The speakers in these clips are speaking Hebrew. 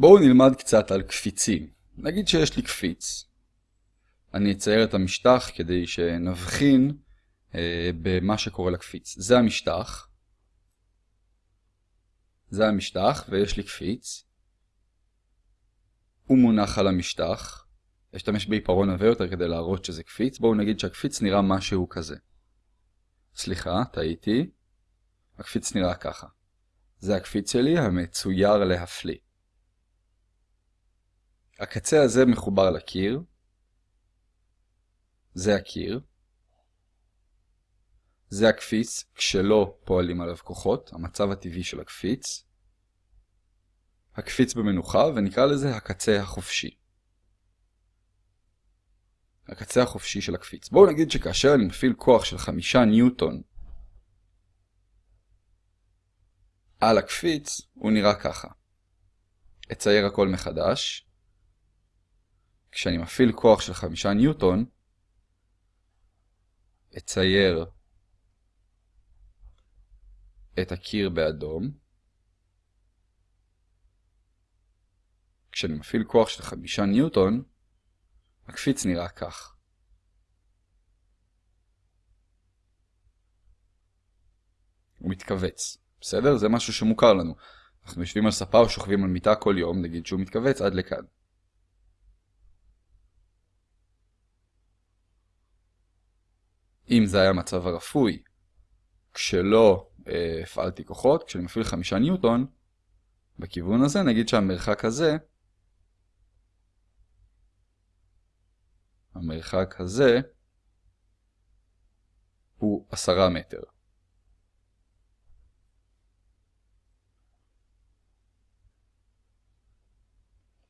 בואו נלמד קצת על קפיצים. נגיד שיש לי קפיץ. אני אצייר את המשטח כדי שנבחין אה, במה שקורה לקפיץ. זה המשטח. זה המשטח ויש לי קפיץ. הוא מונח על המשטח. אשתמש בעיפרון עבה יותר כדי להראות שזה קפיץ. בואו נגיד שהקפיץ נראה משהו כזה. סליחה, טעיתי. הקפיץ נראה ככה. זה הקפיץ שלי המצויר להפליא. הקצה הזה מחובר לקיר. זה הקיר. זה הקפיץ כשלא פועלים עליו כוחות, המצב הטבעי של הקפיץ. הקפיץ במנוחה ונקרא לזה הקצה החופשי. הקצה החופשי של הקפיץ. בואו נגיד שכאשר אני מפעיל כוח של חמישה ניוטון על הקפיץ, הוא נראה ככה. אצייר הכל מחדש. כשאני מפעיל כוח של חמישה ניוטון, אצייר את הקיר באדום. כשאני מפעיל כוח של חמישה ניוטון, הקפיץ נראה כך. הוא מתכווץ. בסדר? זה משהו שמוכר לנו. אנחנו יושבים על ספה או שוכבים על מיטה כל יום, נגיד שהוא מתכווץ עד לכאן. אם זה היה מצב הרפוי, כשלא אה, הפעלתי כוחות, כשאני מפעיל חמישה ניוטון, בכיוון הזה נגיד שהמרחק הזה, המרחק הזה, הוא עשרה מטר.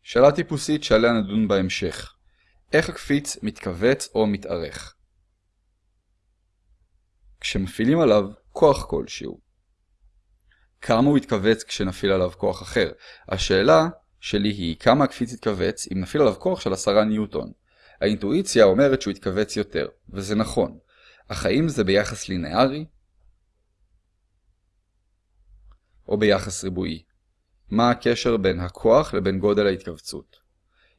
שאלה טיפוסית שעליה נדון בהמשך. איך הקפיץ מתכווץ או מתארך? כשמפעילים עליו כוח כלשהו. כמה הוא יתכווץ כשנפעיל עליו כוח אחר? השאלה שלי היא כמה הקפיץ יתכווץ אם נפעיל עליו כוח של 10 ניוטון. האינטואיציה אומרת שהוא יתכווץ יותר, וזה נכון. אך האם זה ביחס לינארי? או ביחס ריבועי? מה הקשר בין הכוח לבין גודל ההתכווצות?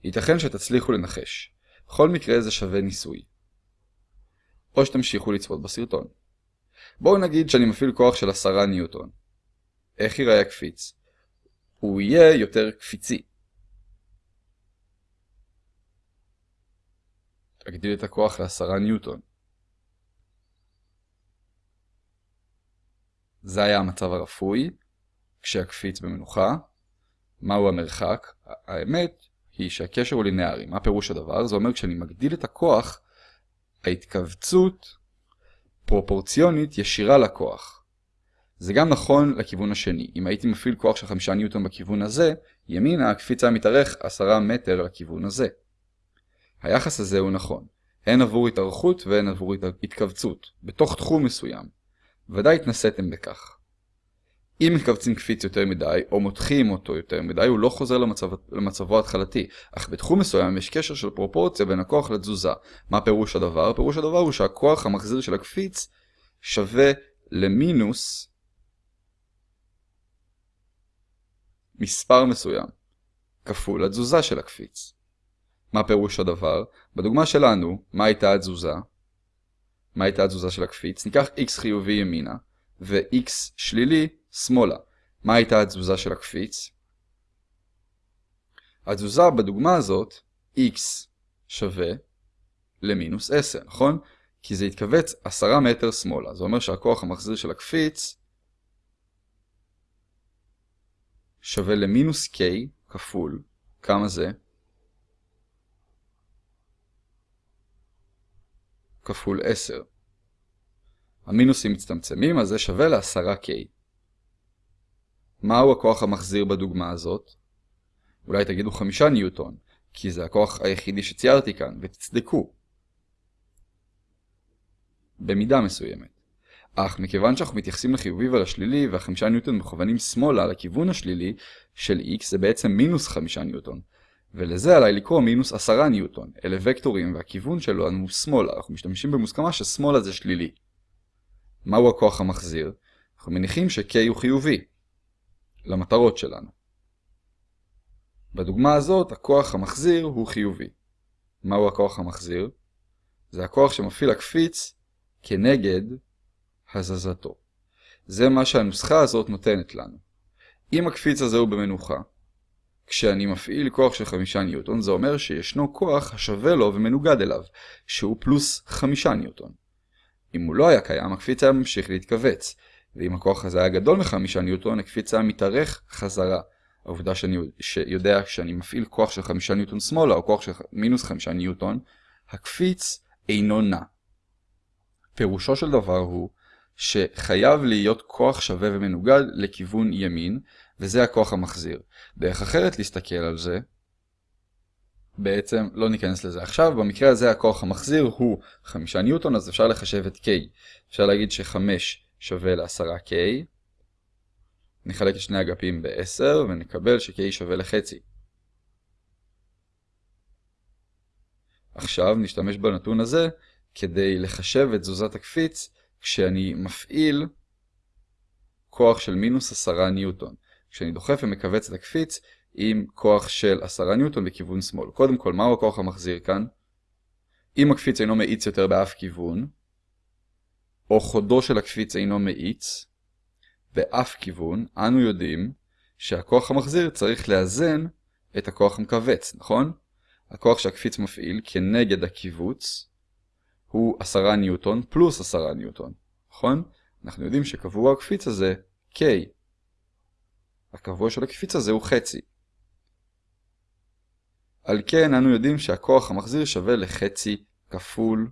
ייתכן שתצליחו לנחש. בכל מקרה זה שווה ניסוי. או שתמשיכו לצפות בסרטון. בואו נגיד שאני מפעיל כוח של 10 ניוטון. איך ייראה הקפיץ? הוא יהיה יותר קפיצי. אגדיל את הכוח ל-10 ניוטון. זה היה המצב הרפוי, כשהקפיץ במנוחה. מהו המרחק? האמת היא שהקשר הוא לינארי. מה פירוש הדבר? זה אומר כשאני מגדיל את הכוח, ההתכווצות פרופורציונית ישירה לכוח. זה גם נכון לכיוון השני. אם הייתי מפעיל כוח של 5 ניוטון בכיוון הזה, ימינה הקפיץ היה מתארך 10 מטר לכיוון הזה. היחס הזה הוא נכון, הן עבור התארכות והן עבור התכווצות, בתוך תחום מסוים. ודאי התנסיתם בכך. אם מכווצים קפיץ יותר מדי, או מותחים אותו יותר מדי, הוא לא חוזר למצב, למצבו ההתחלתי. אך בתחום מסוים יש קשר של פרופורציה בין הכוח לתזוזה. מה פירוש הדבר? פירוש הדבר הוא שהכוח המחזיר של הקפיץ שווה למינוס מספר מסוים, כפול התזוזה של הקפיץ. מה פירוש הדבר? בדוגמה שלנו, מה הייתה התזוזה? מה הייתה התזוזה של הקפיץ? ניקח x חיובי ימינה, ו-x שלילי שמאלה. מה הייתה התזוזה של הקפיץ? התזוזה בדוגמה הזאת, x שווה למינוס 10, נכון? כי זה יתכווץ 10 מטר שמאלה. זה אומר שהכוח המחזיר של הקפיץ שווה למינוס k כפול, כמה זה? כפול 10. המינוסים מצטמצמים, אז זה שווה ל-10k. מהו הכוח המחזיר בדוגמה הזאת? אולי תגידו 5 ניוטון, כי זה הכוח היחידי שציירתי כאן, ותצדקו. במידה מסוימת. אך מכיוון שאנחנו מתייחסים לחיובי ולשלילי, והחמישה ניוטון מכוונים שמאלה לכיוון השלילי של x, זה בעצם מינוס 5 ניוטון. ולזה עליי לקרוא מינוס 10 ניוטון. אלה וקטורים, והכיוון שלנו הוא שמאלה. אנחנו משתמשים במוסכמה ששמאלה זה שלילי. מהו הכוח המחזיר? אנחנו מניחים ש-K הוא חיובי. למטרות שלנו. בדוגמה הזאת הכוח המחזיר הוא חיובי. מהו הכוח המחזיר? זה הכוח שמפעיל הקפיץ כנגד הזזתו. זה מה שהנוסחה הזאת נותנת לנו. אם הקפיץ הזה הוא במנוחה, כשאני מפעיל כוח של 5 ניוטון, זה אומר שישנו כוח השווה לו ומנוגד אליו, שהוא פלוס 5 ניוטון. אם הוא לא היה קיים, הקפיץ היה ממשיך להתכווץ, ואם הכוח הזה היה גדול מ-5 ניוטון, הקפיץ היה מתארך חזרה. העובדה שאני יודע שאני מפעיל כוח של 5 ניוטון שמאלה, או כוח של מינוס 5 ניוטון, הקפיץ אינו נע. פירושו של דבר הוא שחייב להיות כוח שווה ומנוגד לכיוון ימין, וזה הכוח המחזיר. דרך אחרת להסתכל על זה, בעצם לא ניכנס לזה עכשיו, במקרה הזה הכוח המחזיר הוא 5 ניוטון, אז אפשר לחשב את K. אפשר להגיד ש-5 שווה ל-10K, נחלק את שני אגפים ב-10 ונקבל ש-K שווה לחצי. עכשיו נשתמש בנתון הזה כדי לחשב את תזוזת הקפיץ כשאני מפעיל כוח של מינוס 10 ניוטון. כשאני דוחף ומכווץ את הקפיץ עם כוח של 10 ניוטון בכיוון שמאל. קודם כל, מהו הכוח המחזיר כאן? אם הקפיץ אינו מאיץ יותר באף כיוון, או חודו של הקפיץ אינו מאיץ, באף כיוון, אנו יודעים שהכוח המחזיר צריך לאזן את הכוח המכווץ, נכון? הכוח שהקפיץ מפעיל כנגד הקיבוץ הוא 10 ניוטון פלוס 10 ניוטון, נכון? אנחנו יודעים שקבוע הקפיץ הזה K. הקבוע של הקפיץ הזה הוא חצי. על כן אנו יודעים שהכוח המחזיר שווה לחצי כפול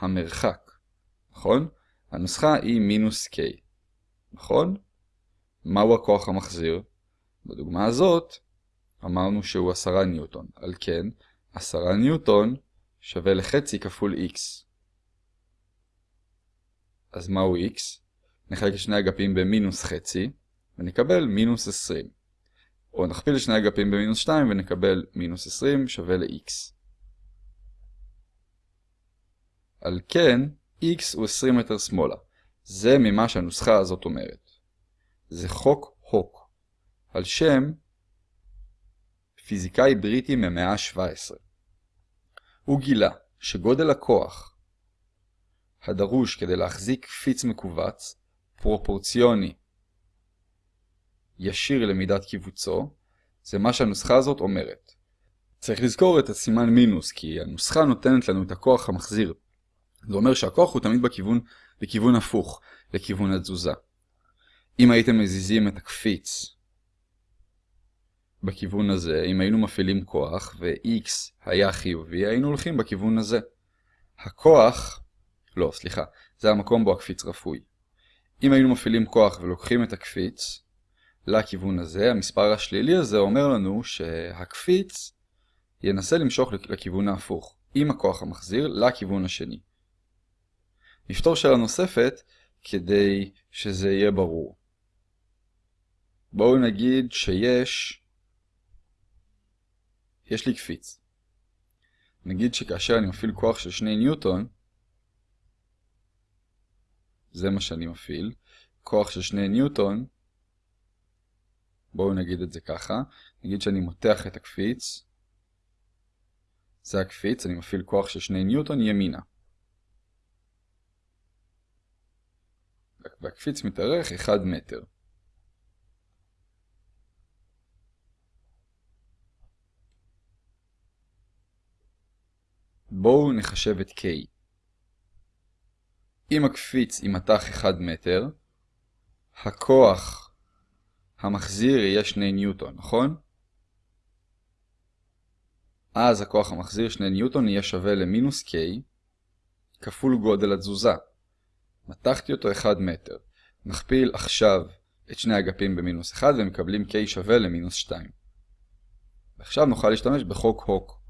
המרחק, נכון? הנוסחה היא מינוס K, נכון? מהו הכוח המחזיר? בדוגמה הזאת אמרנו שהוא 10 ניוטון, על כן 10 ניוטון שווה לחצי כפול x. אז מהו x? נחלק שני אגפים במינוס חצי, ונקבל מינוס 20. או נכפיל שני אגפים במינוס 2 ונקבל מינוס 20 שווה ל-x. על כן, x הוא 20 מטר שמאלה. זה ממה שהנוסחה הזאת אומרת. זה חוק הוק, על שם פיזיקאי בריטי ממאה ה-17. הוא גילה שגודל הכוח הדרוש כדי להחזיק קפיץ מכווץ פרופורציוני ישיר למידת קיבוצו, זה מה שהנוסחה הזאת אומרת. צריך לזכור את הסימן מינוס, כי הנוסחה נותנת לנו את הכוח המחזיר. זה אומר שהכוח הוא תמיד בכיוון, בכיוון הפוך, לכיוון התזוזה. אם הייתם מזיזים את הקפיץ בכיוון הזה, אם היינו מפעילים כוח ו-x היה חיובי, היינו הולכים בכיוון הזה. הכוח, לא, סליחה, זה המקום בו הקפיץ רפוי. אם היינו מפעילים כוח ולוקחים את הקפיץ לכיוון הזה, המספר השלילי הזה אומר לנו שהקפיץ ינסה למשוך לכיוון ההפוך, עם הכוח המחזיר לכיוון השני. נפתור שאלה נוספת כדי שזה יהיה ברור. בואו נגיד שיש יש לי קפיץ. נגיד שכאשר אני מפעיל כוח של 2 ניוטון, זה מה שאני מפעיל, כוח של 2 ניוטון, בואו נגיד את זה ככה, נגיד שאני מותח את הקפיץ, זה הקפיץ, אני מפעיל כוח של 2 ניוטון ימינה. והקפיץ מתארך 1 מטר. בואו נחשב את K. אם הקפיץ יימתח 1 מטר, הכוח המחזיר יהיה 2 ניוטון, נכון? אז הכוח המחזיר 2 ניוטון יהיה שווה למינוס K כפול גודל התזוזה. מתחתי אותו 1 מטר. נכפיל עכשיו את שני אגפים במינוס 1 ומקבלים K שווה למינוס 2. ועכשיו נוכל להשתמש בחוק הוק.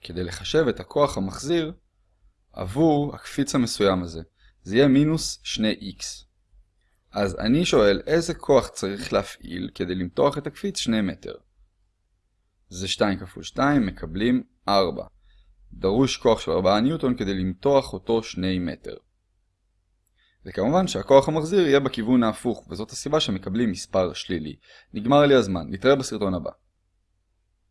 כדי לחשב את הכוח המחזיר עבור הקפיץ המסוים הזה. זה יהיה מינוס 2x. אז אני שואל איזה כוח צריך להפעיל כדי למתוח את הקפיץ 2 מטר. זה 2 כפול 2, מקבלים 4. דרוש כוח של 4 ניוטון כדי למתוח אותו 2 מטר. וכמובן שהכוח המחזיר יהיה בכיוון ההפוך, וזאת הסיבה שמקבלים מספר שלילי. נגמר לי הזמן, נתראה בסרטון הבא.